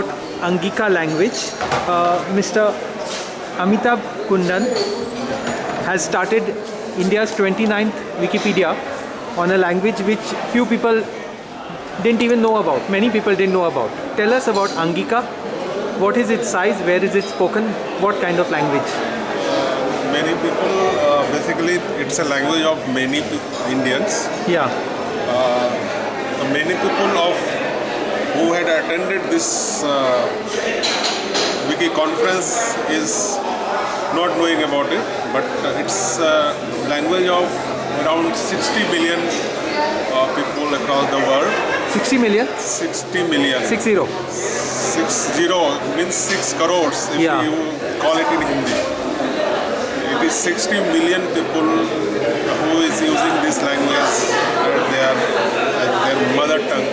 about Angika language. Uh, Mr. Amitabh Kundan has started India's 29th Wikipedia on a language which few people didn't even know about. Many people didn't know about. Tell us about Angika. What is its size? Where is it spoken? What kind of language? Many people, uh, basically, it's a language of many Indians. Yeah. Uh, many people of who had attended this uh, wiki conference is not knowing about it, but uh, it's a language of around 60 million uh, people across the world. 60 million? 60 million. 60. Six zero means six crores if Yeah. you call it in Hindi. It is 60 million people who is using this language as their, as their mother tongue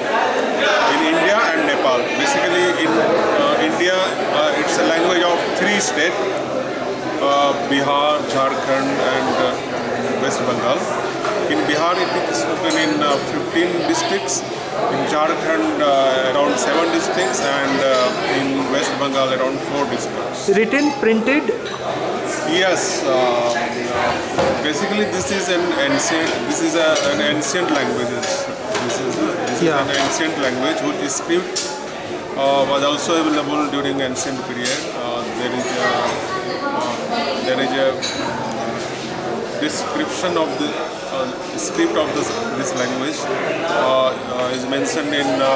in India and Nepal. Basically, in uh, India, uh, it's a language of three states: uh, Bihar, Jharkhand, and uh, West Bengal. In Bihar, it is spoken in uh, 15 districts. In Jharkhand, uh, around seven districts, and uh, in West Bengal, around four districts. Written, printed, Yes, uh, basically this is an ancient. This is a, an ancient language. This is, this Yeah. is an ancient language whose script uh, was also available during ancient period. Uh, there is a uh, there is a description of the uh, script of this this language uh, uh, is mentioned in uh,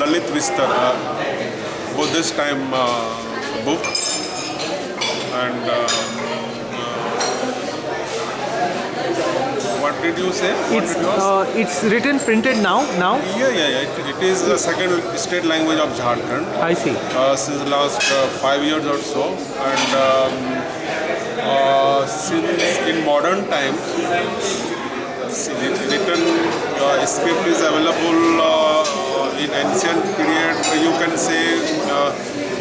Lalit uh, Buddhist time uh, book and uh, uh, what did you say? What it's, did you ask? uh, it's written, printed now. Now, yeah, yeah, yeah. It, it is the second state language of Jharkhand I see. uh, since last uh, five years or so, and um, uh, since in modern times, written uh, script is available uh, in ancient period. You can say,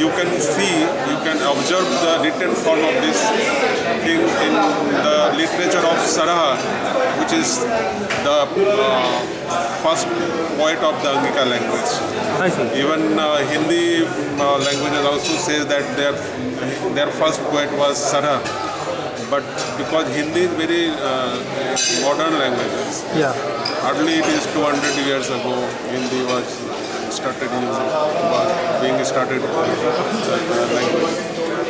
you can see, you can observe the written form of this thing in the literature of Saraha, which is the uh, first poet of the Angika language. Even uh, Hindi uh, languages also says that their their first poet was Saraha, but because Hindi is very uh, modern language, Yeah. hardly it is 200 years ago Hindi was started using, being started language.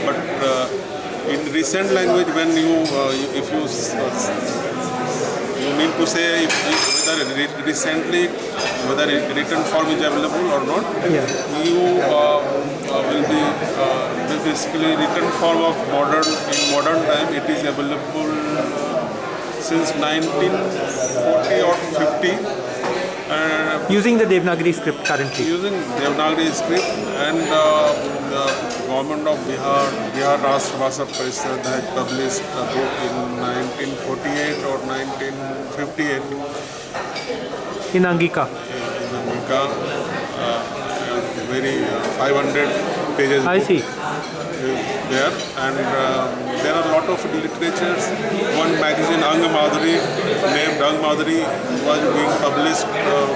But uh, in recent language, when you uh, if you you mean to say if, if whether recently whether written form is available or not Yeah. you uh, uh, will be uh, basically written form of modern in modern time it is available since 1940 or 50 uh, Using the Devanagari script currently. using Devanagari script and uh, the government of Bihar, Bihar Rashtra Bhasha Parishad had published a book in 1948 or 1958 In Angika. in Angika, uh, very uh, 500 pages I book see. there and uh, there are a lot of literatures. One magazine, Ang Madhuri, named Ang Madhuri, was being published uh,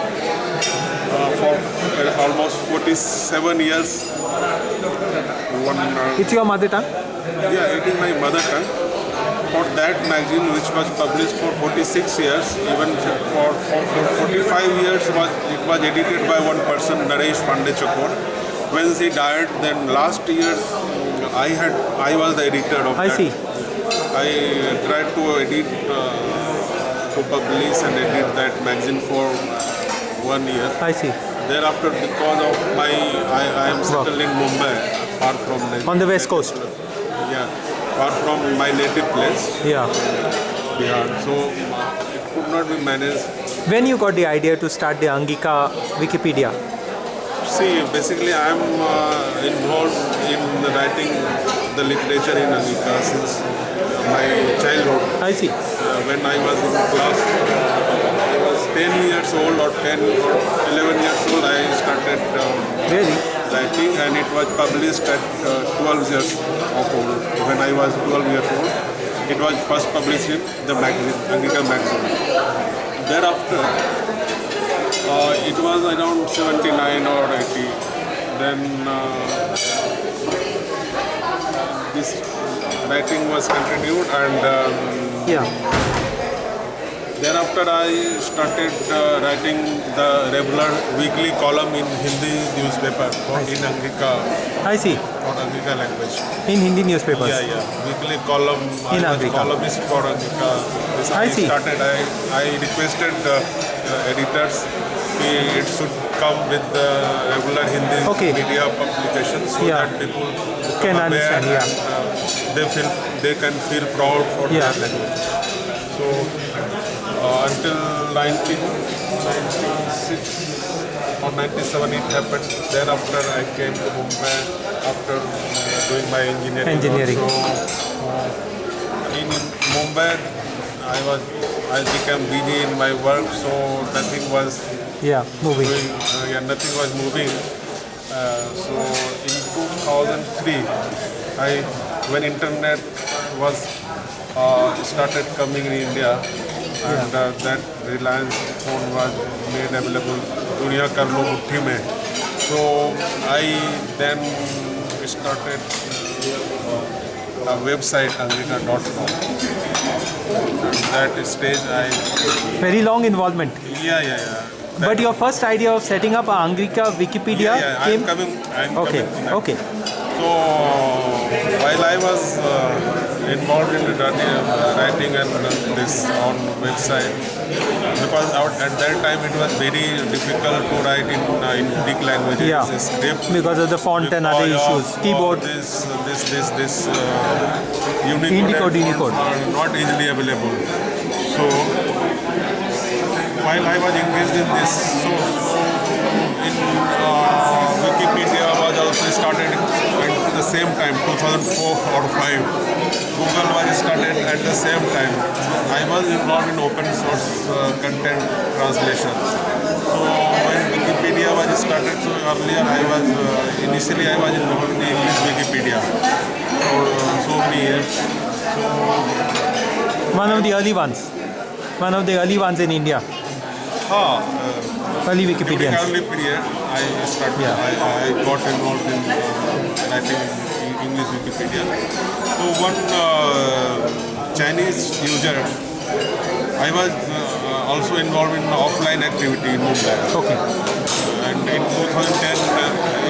uh, for uh, almost 47 years. One, It's your mother tongue? yeah, it is my mother tongue. For that magazine, which was published for 46 years, even for, for, for 45 years, was it was edited by one person, Naresh Pandey Chakor. When he died, then last year, I had I was the editor of I that. see. I tried to edit, uh, to publish and edit that magazine for one year. I see. Thereafter, because of my, I, I am settled in Mumbai, far from the, On the west coast. yeah, far from my native place, Yeah. Bihar. So it could not be managed. When you got the idea to start the Angika Wikipedia? See, basically, I am uh, involved in the writing the literature in Angika since my childhood. I see. Uh, when I was in class, I was 10 years old or 10 or 11 years old, I started um, Really? writing and it was published at uh, 12 years of old. When I was 12 years old, it was first published in the magazine, Angika magazine. Thereafter, uh, it was around 79 or 80 then uh, this writing was continued and um, Yeah. thereafter I started uh, writing the regular weekly column in Hindi newspaper for, in Angika, I see. for Angika language. In Hindi newspapers. Yeah, yeah. Weekly column. In I Angika. columnist for Angika. This I see. started. I, I requested uh, uh, editors it should come with the regular Hindi Okay. media publications so Yeah. that people Can understand, yeah. and uh, they feel they can feel proud for Yeah. their language. So uh, until 1996 or 97 it happened. Thereafter I came to Mumbai after uh, doing my engineering. Engineering. Also. In Mumbai I was I became busy in my work so nothing was Yeah, moving. doing, uh, yeah, nothing was moving. Uh, so in 2003, I when internet was uh, started coming in India, and uh, that Reliance phone was made available दुनिया कर लो मुट्ठी में. So I then started uh, a website angrika.com. At that stage, I Very long involvement. yeah yeah yeah. But your first idea of setting up a Angrika Wikipedia yeah, yeah, came. I'm coming. I'm okay, coming to that. okay. So while I was uh, involved in the uh, writing and uh, this on website, because at that time it was very difficult to write in uh, in Greek languages. Yeah. script Because of the font and other issues. of- Keyboard. of This this this this uh, Unicode, Unicode, not easily available. So while I was engaged in this, so, in uh, Wikipedia was also started same time, 2004 or 5. Google was started at the same time. I was involved in open source uh, content translation. So when Wikipedia was started, so earlier I was, uh, initially I was involved in English Wikipedia for uh, so many years. One of the early ones. One of the early ones in India. Huh, uh, Early During Wikipedians. early period, I started. Yeah. I, I got involved in uh, writing English Wikipedia. So one uh, Chinese user, I was uh, also involved in offline activity in Mumbai. Okay. And in 2010, uh,